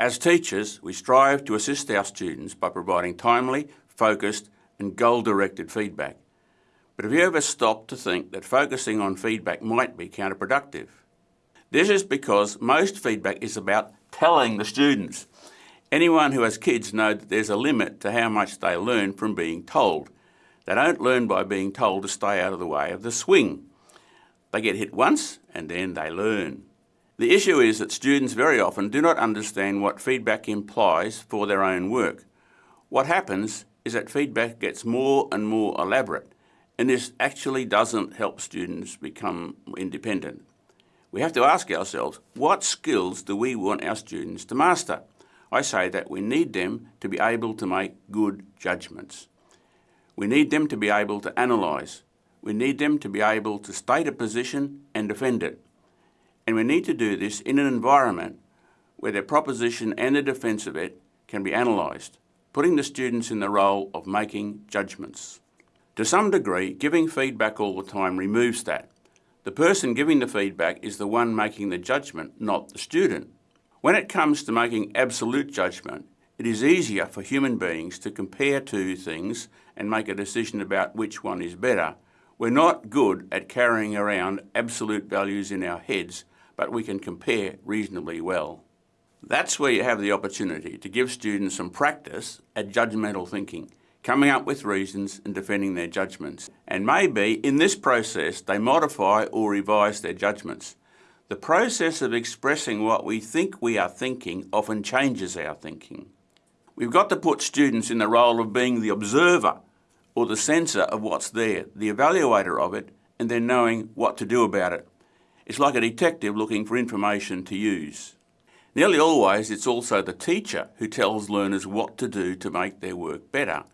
As teachers, we strive to assist our students by providing timely, focused and goal-directed feedback. But have you ever stopped to think that focusing on feedback might be counterproductive? This is because most feedback is about telling the students. Anyone who has kids know that there's a limit to how much they learn from being told. They don't learn by being told to stay out of the way of the swing. They get hit once and then they learn. The issue is that students very often do not understand what feedback implies for their own work. What happens is that feedback gets more and more elaborate and this actually doesn't help students become independent. We have to ask ourselves, what skills do we want our students to master? I say that we need them to be able to make good judgments. We need them to be able to analyse. We need them to be able to state a position and defend it. And we need to do this in an environment where their proposition and the defence of it can be analysed, putting the students in the role of making judgments. To some degree, giving feedback all the time removes that. The person giving the feedback is the one making the judgment, not the student. When it comes to making absolute judgment, it is easier for human beings to compare two things and make a decision about which one is better. We're not good at carrying around absolute values in our heads, but we can compare reasonably well. That's where you have the opportunity to give students some practice at judgmental thinking coming up with reasons and defending their judgments. And maybe in this process they modify or revise their judgments. The process of expressing what we think we are thinking often changes our thinking. We've got to put students in the role of being the observer or the sensor of what's there, the evaluator of it, and then knowing what to do about it. It's like a detective looking for information to use. Nearly always it's also the teacher who tells learners what to do to make their work better.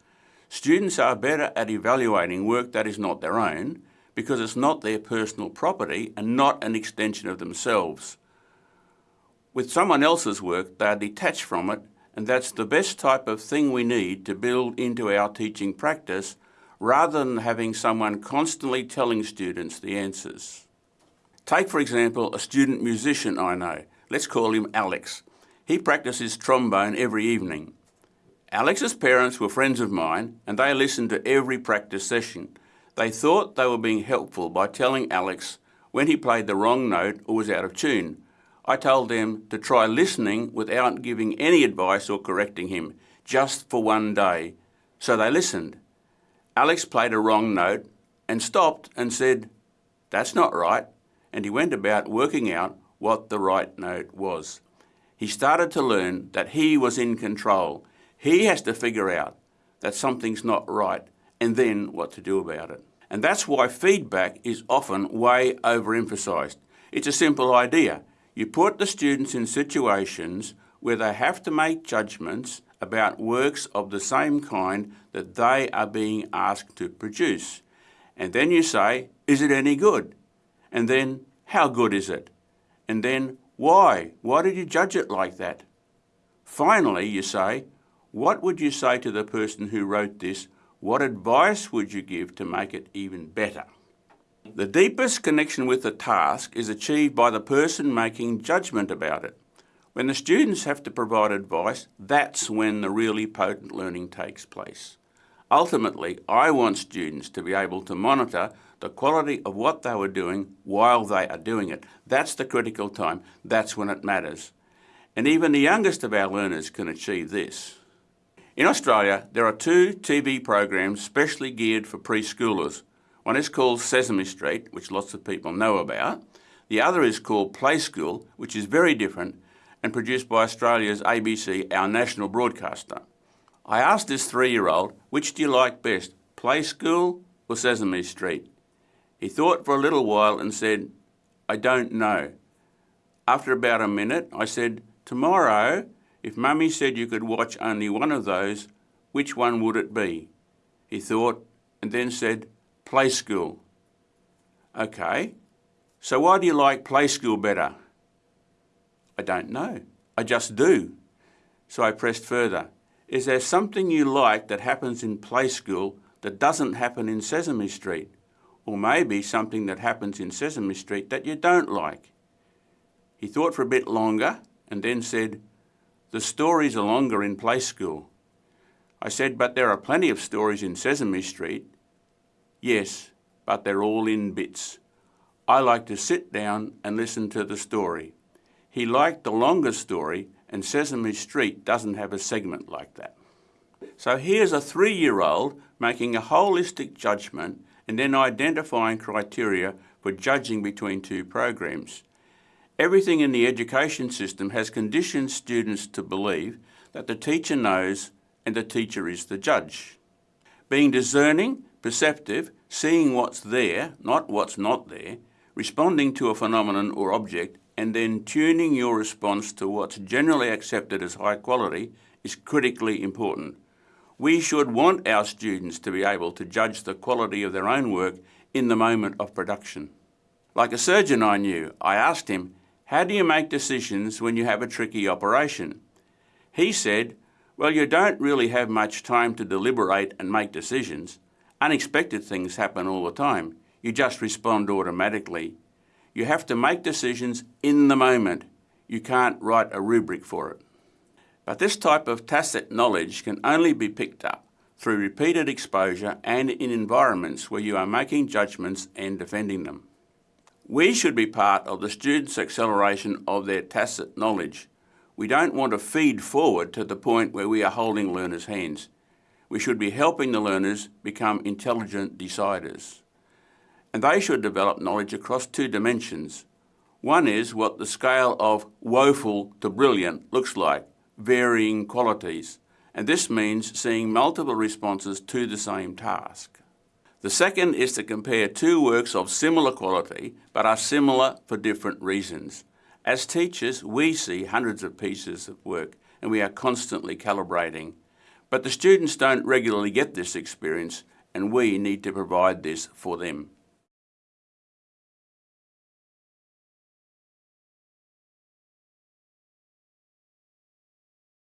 Students are better at evaluating work that is not their own because it's not their personal property and not an extension of themselves. With someone else's work, they are detached from it and that's the best type of thing we need to build into our teaching practice rather than having someone constantly telling students the answers. Take for example a student musician I know, let's call him Alex. He practices trombone every evening. Alex's parents were friends of mine and they listened to every practice session. They thought they were being helpful by telling Alex when he played the wrong note or was out of tune. I told them to try listening without giving any advice or correcting him, just for one day. So they listened. Alex played a wrong note and stopped and said, that's not right, and he went about working out what the right note was. He started to learn that he was in control he has to figure out that something's not right and then what to do about it. And that's why feedback is often way overemphasised. It's a simple idea. You put the students in situations where they have to make judgments about works of the same kind that they are being asked to produce. And then you say, is it any good? And then, how good is it? And then, why? Why did you judge it like that? Finally, you say, what would you say to the person who wrote this? What advice would you give to make it even better? The deepest connection with the task is achieved by the person making judgment about it. When the students have to provide advice, that's when the really potent learning takes place. Ultimately, I want students to be able to monitor the quality of what they were doing while they are doing it. That's the critical time. That's when it matters. And even the youngest of our learners can achieve this. In Australia, there are two TV programs specially geared for preschoolers. One is called Sesame Street, which lots of people know about. The other is called Play School, which is very different and produced by Australia's ABC, our national broadcaster. I asked this three-year-old, which do you like best, Play School or Sesame Street? He thought for a little while and said, I don't know. After about a minute, I said, tomorrow if Mummy said you could watch only one of those, which one would it be? He thought and then said, Play School. Okay, so why do you like Play School better? I don't know. I just do. So I pressed further. Is there something you like that happens in Play School that doesn't happen in Sesame Street? Or maybe something that happens in Sesame Street that you don't like? He thought for a bit longer and then said, The stories are longer in play school. I said, but there are plenty of stories in Sesame Street. Yes, but they're all in bits. I like to sit down and listen to the story. He liked the longer story and Sesame Street doesn't have a segment like that. So here's a three-year-old making a holistic judgment and then identifying criteria for judging between two programs. Everything in the education system has conditioned students to believe that the teacher knows and the teacher is the judge. Being discerning, perceptive, seeing what's there, not what's not there, responding to a phenomenon or object, and then tuning your response to what's generally accepted as high quality is critically important. We should want our students to be able to judge the quality of their own work in the moment of production. Like a surgeon I knew, I asked him, how do you make decisions when you have a tricky operation? He said, well, you don't really have much time to deliberate and make decisions. Unexpected things happen all the time. You just respond automatically. You have to make decisions in the moment. You can't write a rubric for it. But this type of tacit knowledge can only be picked up through repeated exposure and in environments where you are making judgments and defending them. We should be part of the students' acceleration of their tacit knowledge. We don't want to feed forward to the point where we are holding learners' hands. We should be helping the learners become intelligent deciders. And they should develop knowledge across two dimensions. One is what the scale of woeful to brilliant looks like varying qualities, and this means seeing multiple responses to the same task. The second is to compare two works of similar quality but are similar for different reasons. As teachers, we see hundreds of pieces of work and we are constantly calibrating. But the students don't regularly get this experience and we need to provide this for them.